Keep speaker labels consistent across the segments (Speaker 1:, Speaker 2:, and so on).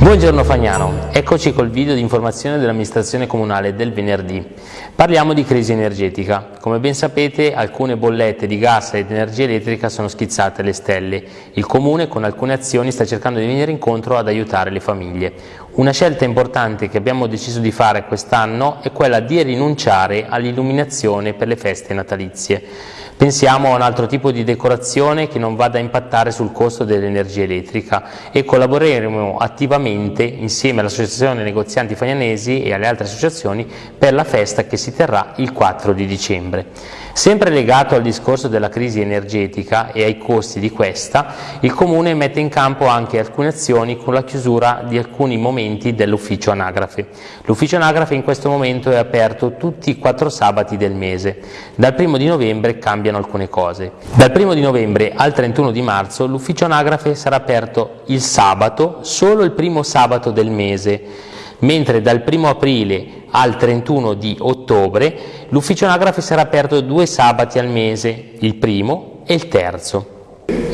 Speaker 1: Buongiorno Fagnano, eccoci col video di informazione dell'amministrazione comunale del venerdì. Parliamo di crisi energetica. Come ben sapete alcune bollette di gas ed energia elettrica sono schizzate alle stelle. Il comune con alcune azioni sta cercando di venire incontro ad aiutare le famiglie. Una scelta importante che abbiamo deciso di fare quest'anno è quella di rinunciare all'illuminazione per le feste natalizie. Pensiamo a un altro tipo di decorazione che non vada a impattare sul costo dell'energia elettrica e collaboreremo attivamente insieme all'Associazione Negozianti Fagnanesi e alle altre associazioni per la festa che si terrà il 4 di dicembre. Sempre legato al discorso della crisi energetica e ai costi di questa, il Comune mette in campo anche alcune azioni con la chiusura di alcuni momenti dell'ufficio anagrafe. L'ufficio anagrafe in questo momento è aperto tutti i quattro sabati del mese. Dal primo di novembre cambiano alcune cose. Dal primo di novembre al 31 di marzo l'ufficio anagrafe sarà aperto il sabato, solo il primo sabato del mese, mentre dal 1 aprile al 31 di ottobre l'ufficio anagrafe sarà aperto due sabati al mese, il primo e il terzo.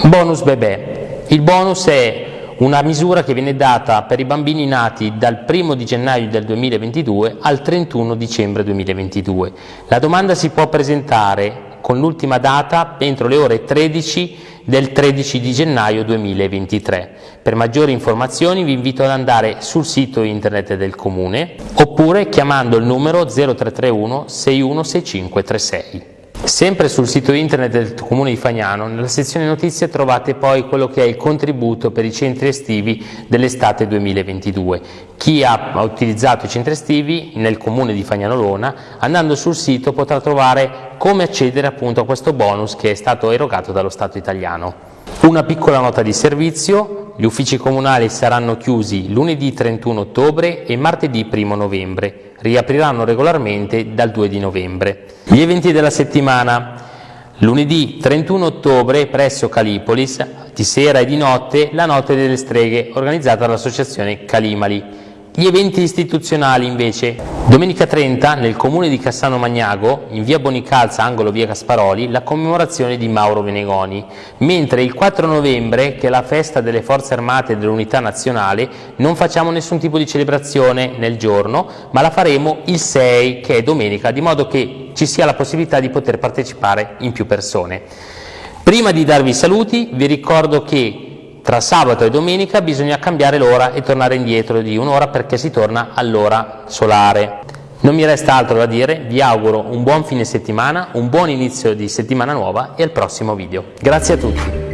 Speaker 1: Bonus bebè. Il bonus è una misura che viene data per i bambini nati dal 1 di gennaio del 2022 al 31 dicembre 2022. La domanda si può presentare con l'ultima data entro le ore 13 del 13 di gennaio 2023. Per maggiori informazioni vi invito ad andare sul sito internet del Comune oppure chiamando il numero 0331 616536. Sempre sul sito internet del Comune di Fagnano, nella sezione notizie trovate poi quello che è il contributo per i centri estivi dell'estate 2022. Chi ha utilizzato i centri estivi nel Comune di Fagnano Lona, andando sul sito potrà trovare come accedere appunto a questo bonus che è stato erogato dallo Stato italiano. Una piccola nota di servizio, gli uffici comunali saranno chiusi lunedì 31 ottobre e martedì 1 novembre, riapriranno regolarmente dal 2 di novembre. Gli eventi della settimana, lunedì 31 ottobre presso Calipolis, di sera e di notte, la Notte delle Streghe, organizzata dall'associazione Calimali. Gli eventi istituzionali invece, domenica 30 nel comune di Cassano Magnago, in via Bonicalza, angolo via Gasparoli, la commemorazione di Mauro Venegoni, mentre il 4 novembre, che è la festa delle forze armate e dell'unità nazionale, non facciamo nessun tipo di celebrazione nel giorno, ma la faremo il 6, che è domenica, di modo che ci sia la possibilità di poter partecipare in più persone. Prima di darvi i saluti vi ricordo che tra sabato e domenica bisogna cambiare l'ora e tornare indietro di un'ora perché si torna all'ora solare. Non mi resta altro da dire, vi auguro un buon fine settimana, un buon inizio di settimana nuova e al prossimo video. Grazie a tutti!